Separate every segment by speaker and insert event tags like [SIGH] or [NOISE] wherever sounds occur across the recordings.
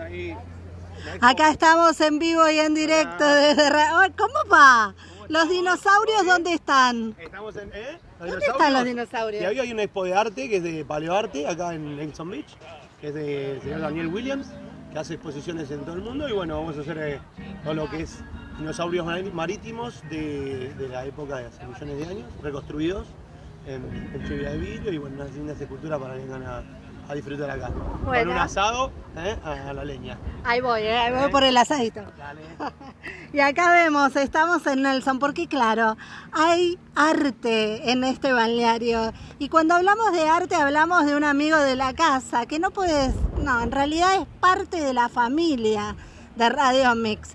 Speaker 1: ahí.
Speaker 2: Acá estamos en vivo y en directo desde... ¿Cómo va? ¿Los dinosaurios dónde están?
Speaker 1: Estamos en. ¿eh?
Speaker 2: ¿Dónde están los dinosaurios?
Speaker 1: Y hoy hay una expo de arte que es de paleoarte acá en Lexington Beach, que es del señor Daniel Williams, que hace exposiciones en todo el mundo. Y bueno, vamos a hacer eh, todo lo que es dinosaurios marítimos de, de la época de hace millones de años, reconstruidos en, en de vidrio y bueno, unas lindas esculturas para que vengan a, a disfrutar acá. Con
Speaker 2: Bueno.
Speaker 1: un asado ¿eh? a, a la leña.
Speaker 2: Ahí voy, eh, ahí voy por el asadito.
Speaker 1: Dale. [LAUGHS]
Speaker 2: Y acá vemos, estamos en Nelson, porque claro, hay arte en este balneario. Y cuando hablamos de arte hablamos de un amigo de la casa, que no puedes, no, en realidad es parte de la familia de Radio Mix.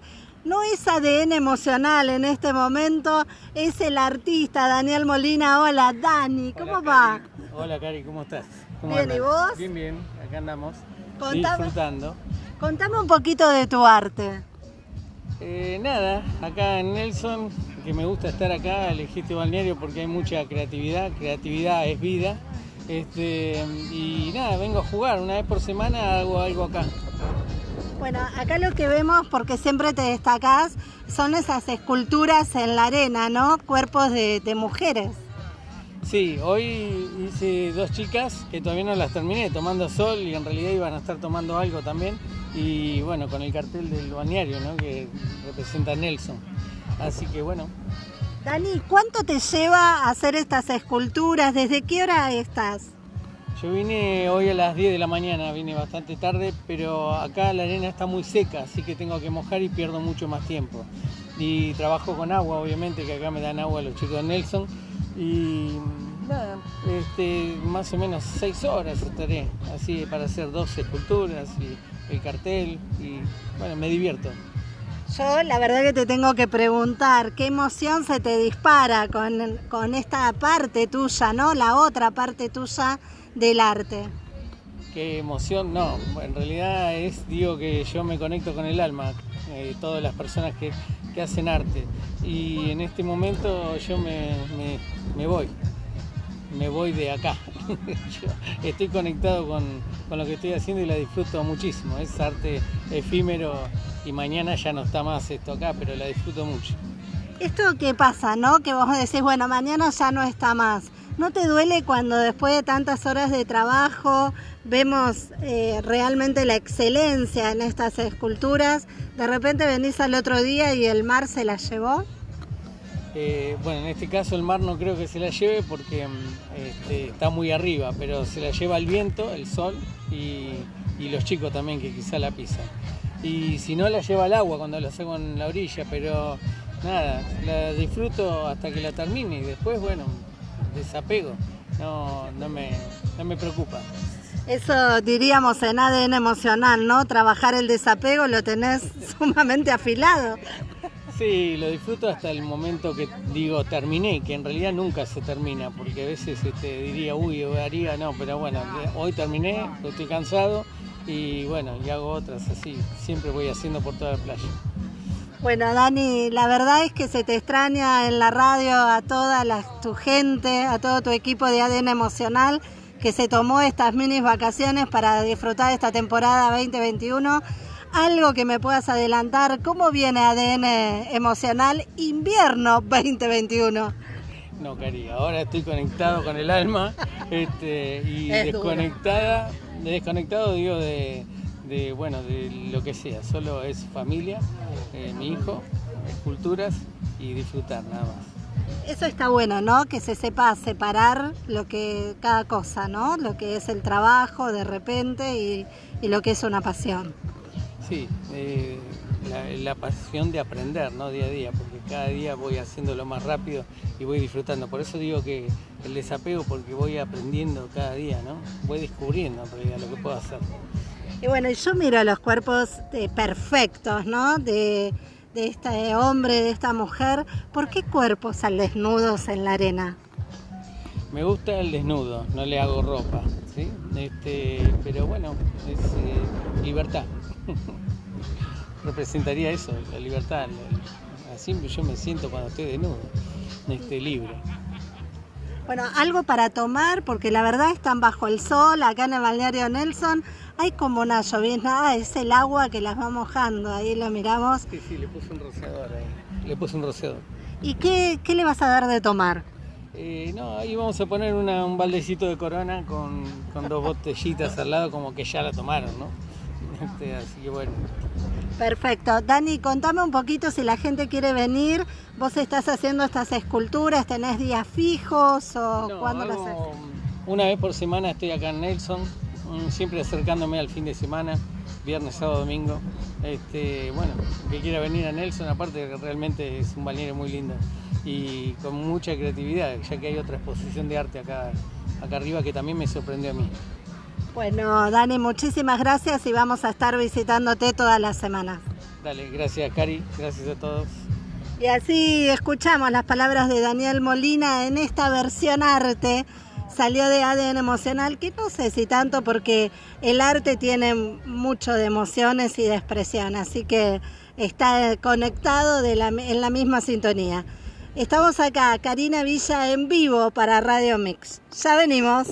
Speaker 2: No es ADN emocional en este momento, es el artista Daniel Molina. Hola, Dani, ¿cómo
Speaker 3: Hola,
Speaker 2: va?
Speaker 3: Cari. Hola, Cari, ¿cómo estás? ¿Cómo
Speaker 2: Bien? ¿y vos?
Speaker 3: Bien, bien, acá andamos.
Speaker 2: Contame.
Speaker 3: Disfrutando.
Speaker 2: Contame un poquito de tu arte.
Speaker 3: Eh, nada, acá en Nelson, que me gusta estar acá, elegí este balneario porque hay mucha creatividad, creatividad es vida. Este, y nada, vengo a jugar, una vez por semana hago algo acá.
Speaker 2: Bueno, acá lo que vemos, porque siempre te destacás, son esas esculturas en la arena, ¿no? Cuerpos de, de mujeres.
Speaker 3: Sí, hoy hice dos chicas que todavía no las terminé tomando sol y en realidad iban a estar tomando algo también. Y bueno, con el cartel del balneario, ¿no? Que representa a Nelson. Así que bueno,
Speaker 2: Dani, ¿cuánto te lleva a hacer estas esculturas? ¿Desde qué hora estás?
Speaker 3: Yo vine hoy a las 10 de la mañana, vine bastante tarde, pero acá la arena está muy seca, así que tengo que mojar y pierdo mucho más tiempo. Y trabajo con agua, obviamente, que acá me dan agua los chicos de Nelson. Y nada, este, más o menos 6 horas estaré, así para hacer dos esculturas y el cartel. Y bueno, me divierto.
Speaker 2: Yo la verdad que te tengo que preguntar, ¿qué emoción se te dispara con, con esta parte tuya, ¿no? La otra parte tuya del arte.
Speaker 3: Qué emoción, no, en realidad es, digo que yo me conecto con el alma, eh, todas las personas que, que hacen arte. Y en este momento yo me, me- me voy, me voy de acá. [LAUGHS] Estoy conectado con, con lo que estoy haciendo y la disfruto muchísimo. Es arte efímero y mañana ya no está más esto acá, pero la disfruto mucho.
Speaker 2: Esto qué pasa, ¿no? Que vos decís, bueno, mañana ya no está más. ¿No te duele cuando después de tantas horas de trabajo vemos eh, realmente la excelencia en estas esculturas? De repente venís al otro día y el mar se la llevó.
Speaker 3: Eh, bueno, en este caso el mar no creo que se la lleve porque mm, este, está muy arriba, pero se la lleva el viento, el sol y, los chicos también que quizá la pisan. Y si no la lleva el agua cuando la saco en la orilla, pero nada, la disfruto hasta que la termine y después, bueno, desapego, no, no, me, no me preocupa.
Speaker 2: Eso diríamos en ADN emocional, ¿no? Trabajar el desapego lo tenés [LAUGHS] sumamente afilado.
Speaker 3: Sí, lo disfruto hasta el momento que digo terminé, que en realidad nunca se termina, porque a veces este, diría, uy, haría, no, pero bueno, hoy terminé, estoy cansado y bueno, y hago otras así, siempre voy haciendo por toda la playa.
Speaker 2: Bueno, Dani, la verdad es que se te extraña en la radio a toda la, tu gente, a todo tu equipo de ADN emocional que se tomó estas mini vacaciones para disfrutar de esta temporada 2021. Algo que me puedas adelantar, ¿cómo viene ADN emocional invierno 2021?
Speaker 3: No, Cari, ahora estoy conectado con el alma este, y
Speaker 2: Es
Speaker 3: desconectada, desconectado digo de, de, bueno, de lo que sea, solo es familia, eh, mi hijo, esculturas y disfrutar nada más.
Speaker 2: Eso está bueno, ¿no? Que se sepa separar lo que cada cosa, ¿no? Lo que es el trabajo de repente y, y lo que es una pasión.
Speaker 3: Sí, eh, la, la pasión de aprender, ¿no? Día a día, porque cada día voy haciéndolo más rápido y voy disfrutando. Por eso digo que el desapego, porque voy aprendiendo cada día, ¿no? Voy descubriendo en realidad lo que puedo hacer.
Speaker 2: Y bueno, yo miro los cuerpos eh, perfectos, ¿no? De, de este hombre, de esta mujer. ¿Por qué cuerpos al desnudos en la arena?
Speaker 3: Me gusta el desnudo, no le hago ropa, ¿sí? Este, pero bueno, es eh, libertad. [LAUGHS] Representaría eso, la libertad. Así yo me siento cuando estoy desnudo, este, libre.
Speaker 2: Bueno, algo para tomar, porque la verdad están bajo el sol, acá en el balneario Nelson. Hay como una llovizna, ah, es el agua que las va mojando, ahí lo miramos.
Speaker 3: Sí, sí, le puse un rociador ahí. Le puse un rociador.
Speaker 2: ¿Y qué, qué le vas a dar de tomar?
Speaker 3: Eh, no, ahí vamos a poner una- un baldecito de corona con, con dos botellitas al lado, como que ya la tomaron, ¿no? Este, así que bueno.
Speaker 2: Perfecto. Dani, contame un poquito si la gente quiere venir. Vos estás haciendo estas esculturas, tenés días fijos o
Speaker 3: No,
Speaker 2: cuándo las haces?
Speaker 3: Una vez por semana estoy acá en Nelson, siempre acercándome al fin de semana, viernes, sábado, domingo. Este, bueno, que quiera venir a Nelson, aparte que realmente es un balneario muy lindo y con mucha creatividad, ya que hay otra exposición de arte acá, acá arriba que también me sorprendió a mí.
Speaker 2: Bueno, Dani, muchísimas gracias y vamos a estar visitándote todas las semanas.
Speaker 3: Dale, gracias Cari, gracias a todos.
Speaker 2: Y así escuchamos las palabras de Daniel Molina en esta versión arte. Salió de ADN emocional, que no sé si tanto porque el arte tiene mucho de emociones y de expresión, así que está conectado de la- en la misma sintonía. Estamos acá, Karina Villa en vivo para Radio Mix. Ya venimos.